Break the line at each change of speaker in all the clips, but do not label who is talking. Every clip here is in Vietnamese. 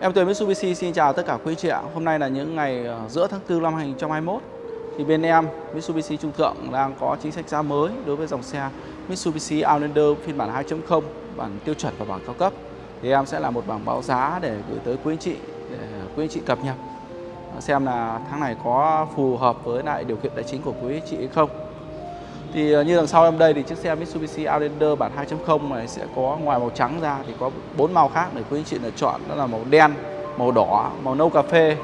Em Tuyền Mitsubishi, xin chào tất cả quý chị ạ. Hôm nay là những ngày ờ, giữa tháng 4 năm 2021 thì bên em, Mitsubishi Trung Thượng, đang có chính sách giá mới đối với dòng xe Mitsubishi Outlander phiên bản 2.0 bản tiêu chuẩn và bản cao cấp. Thì em sẽ là một bảng báo giá để gửi tới quý anh chị, để quý anh chị cập nhật xem là tháng này có phù hợp với lại điều kiện tài chính của quý anh chị hay không. Thì ờ, như đằng sau em đây thì chiếc xe Mitsubishi Outlander bản 2.0 này sẽ có ngoài màu trắng ra thì có bốn màu khác để quý anh chị lựa chọn đó là màu đen, màu đỏ, màu nâu cà phê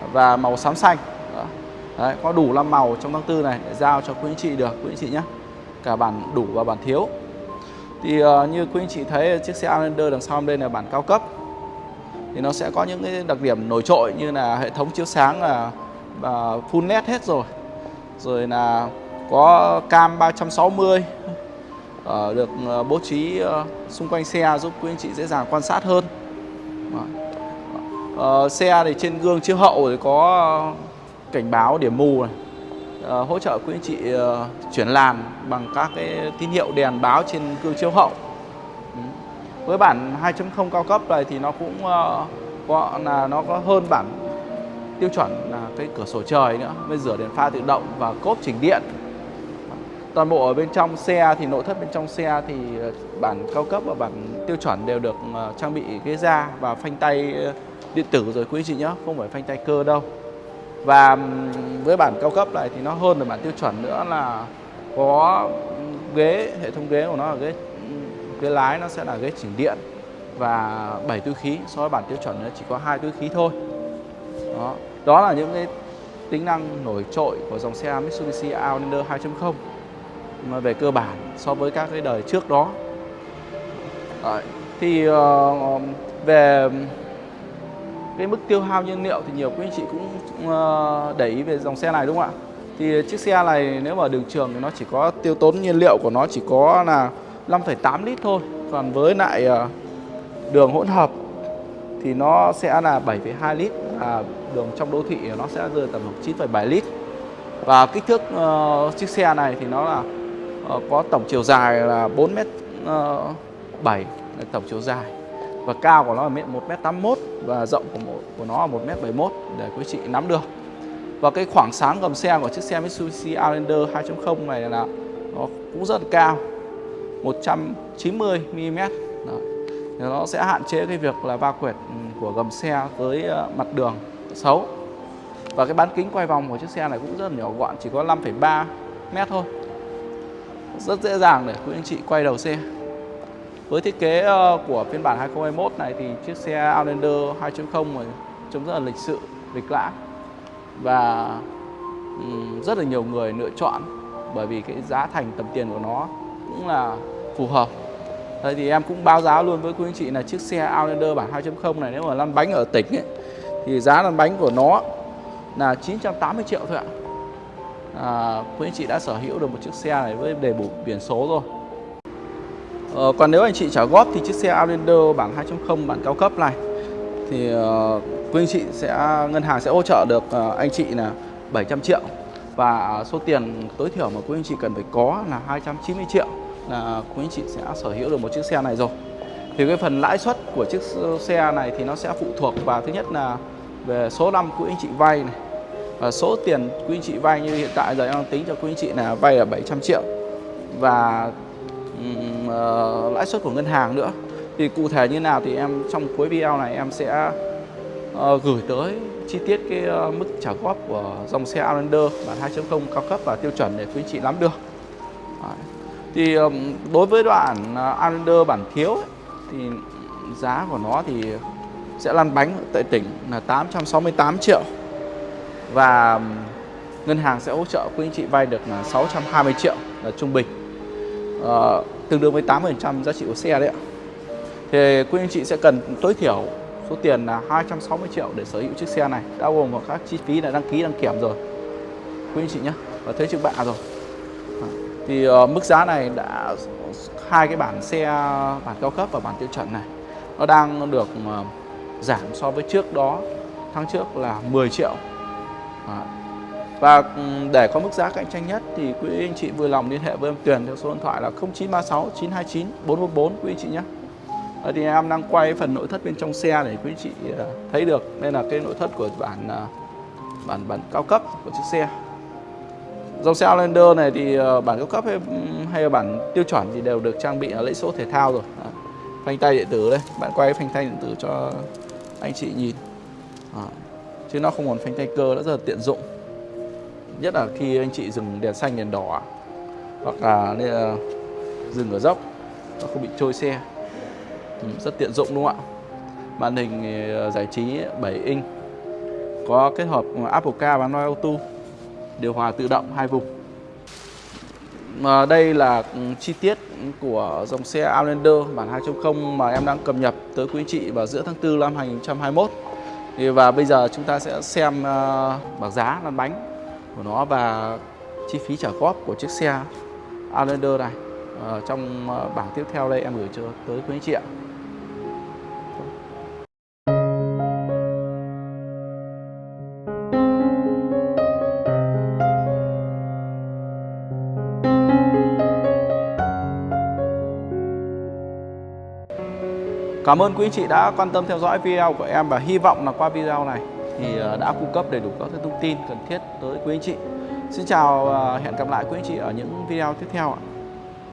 ờ, và màu xám xanh. Đó. Đấy, có đủ 5 màu trong tháng tư này để giao cho quý anh chị được quý anh chị nhé. Cả bản đủ và bản thiếu. Thì uh, như quý anh chị thấy chiếc xe Outlander đằng sau em đây là bản cao cấp. Thì nó sẽ có những cái đặc điểm nổi trội như là hệ thống chiếu sáng là uh, full LED hết rồi. Rồi là có cam 360 uh, ờ, được uh, bố trí uh, xung quanh xe giúp quý anh chị dễ dàng quan sát hơn. Uh, xe thì trên gương chiếu hậu thì có cảnh báo điểm mù này uh, hỗ trợ quý anh chị uh, chuyển làn bằng các cái tín hiệu đèn báo trên gương chiếu hậu. Ừ. với bản 2.0 cao cấp này thì nó cũng uh, có là nó có hơn bản tiêu chuẩn là cái cửa sổ trời nữa với rửa đèn pha tự động và cốp chỉnh điện toàn bộ ở bên trong xe thì nội thất bên trong xe thì ờ, bản cao cấp và bản tiêu chuẩn đều được ờ, trang bị ghế da và phanh tay ờ, điện tử rồi quý chị nhé không phải phanh tay cơ đâu. Và với bản cao cấp này thì nó hơn là bản tiêu chuẩn nữa là có ghế, hệ thống ghế của nó là ghế ghế lái nó sẽ là ghế chỉnh điện và 7 túi khí, so với bản tiêu chuẩn nó chỉ có hai túi khí thôi. Đó đó là những cái tính năng nổi trội của dòng xe Mitsubishi Outlander 2.0 về cơ bản so với các cái đời trước đó. Đấy. thì uh, về cái mức tiêu hao nhiên liệu thì nhiều quý anh chị cũng uh, để ý về dòng xe này đúng không ạ? Thì chiếc xe này nếu mà đường trường thì nó chỉ có tiêu tốn nhiên liệu của nó chỉ có là 5,8 lít thôi. Còn với lại uh, đường hỗn hợp thì nó sẽ là 7,2 lít à, đường trong đô thị nó sẽ rơi tầm 9,7 lít. Và kích thước uh, chiếc xe này thì nó là Ờ, có tổng chiều dài là 4 m 7 là tổng chiều dài. Và cao của nó là 1 m 81 và rộng của một, của nó là 1 m 71 để quý chị nắm được. Và cái khoảng sáng gầm xe của chiếc xe Mitsubishi Outlander 2.0 này là nó cũng rất là cao 190 mm Đó. Thì nó sẽ hạn chế cái việc là va quẹt ừ, của gầm xe với ờ, mặt đường xấu. Và cái bán kính quay vòng của chiếc xe này cũng rất là nhỏ gọn chỉ có 5,3 mét thôi rất dễ dàng để quý anh chị quay đầu xe với thiết kế ờ, của phiên bản 2021 này thì chiếc xe Outlander 2.0 trông rất là lịch sự, lịch lãm và rất là nhiều người lựa chọn bởi vì cái giá thành tầm tiền của nó cũng là phù hợp. Đây thì em cũng báo giá luôn với quý anh chị là chiếc xe Outlander bản 2.0 này nếu mà lăn bánh ở tỉnh ấy, thì giá lăn bánh của nó là 980 triệu thôi ạ à, quý anh chị đã sở hữu được một chiếc xe này với đầy đủ biển số rồi. À, còn nếu anh chị trả góp thì chiếc xe Outlander bản 2.0 bản cao cấp này. Thì ờ, uh, quý anh chị sẽ ngân hàng sẽ hỗ trợ được uh, anh chị là 700 triệu. Và số tiền tối thiểu mà quý anh chị cần phải có là 290 triệu là quý anh chị sẽ sở hữu được một chiếc xe này rồi. Thì cái phần lãi suất của chiếc xe này thì nó sẽ phụ thuộc vào thứ nhất là về số năm quý anh chị vay này và số tiền quý anh chị vay như hiện tại giờ em đang tính cho quý anh chị là vay là 700 triệu. Và um, uh, lãi suất của ngân hàng nữa. Thì cụ thể như nào thì em trong cuối video này em sẽ uh, gửi tới chi tiết cái uh, mức trả góp của dòng xe Outlander bản 2.0 cao cấp và tiêu chuẩn để quý anh chị nắm được. Đấy. thì um, đối với đoạn uh, Outlander bản thiếu ấy, thì giá của nó thì sẽ lăn bánh tại tỉnh là 868 triệu và ngân hàng sẽ hỗ trợ quý anh chị vay được ờ, là 620 triệu là trung bình. À, tương đương với 8% giá trị của xe đấy ạ. Thì quý anh chị sẽ cần tối thiểu số tiền là 260 triệu để sở hữu chiếc xe này đã gồm vào các chi phí là đăng ký đăng kiểm rồi. Quý anh chị nhé và thuế trước bạ rồi. Ờ, thì uh, mức giá này đã hai cái bản xe bản cao cấp và bản tiêu chuẩn này nó đang được uh, giảm so với trước đó. Tháng trước là 10 triệu. Vâng và để có mức giá cạnh tranh nhất thì quý anh chị vui lòng liên hệ với em Tuyền theo số điện thoại là 0936 929 444 quý anh chị nhé. Thì em đang quay phần nội thất bên trong xe để quý anh chị ờ, thấy được. Đây là cái nội thất của bản ờ, bản bản cao cấp của chiếc xe. Dòng xe Outlander này thì ờ, bản cao cấp hay, hay là bản tiêu chuẩn thì đều được trang bị ở lẫy số thể thao rồi. Phanh tay điện tử đây. Bạn quay phanh tay điện tử cho anh chị nhìn. À chứ nó không còn phanh tay cơ nó rất là tiện dụng. Nhất là khi anh chị dừng đèn xanh đèn đỏ à. hoặc là, là dừng ở dốc nó không bị trôi xe. Ừ, rất tiện dụng đúng không ạ? Màn hình ờ, giải trí 7 inch có kết hợp Apple Car và Android Auto điều hòa tự động hai vùng. Mà đây là ừ, chi tiết của dòng xe Outlander bản 2.0 mà em đang cập nhật tới quý anh chị vào giữa tháng 4 năm 2021 và bây giờ chúng ta sẽ xem ờ, bảng giá lăn bánh của nó và chi phí trả góp của chiếc xe Outlander này. Ờ, trong ờ, bảng tiếp theo đây em gửi cho tới quý anh chị ạ. Cảm ơn quý anh chị đã quan tâm theo dõi video của em và hy vọng là qua video này thì ờ, đã cung cấp đầy đủ các thông tin cần thiết tới quý anh chị. Xin chào và hẹn gặp lại quý anh chị ở những video tiếp theo ạ.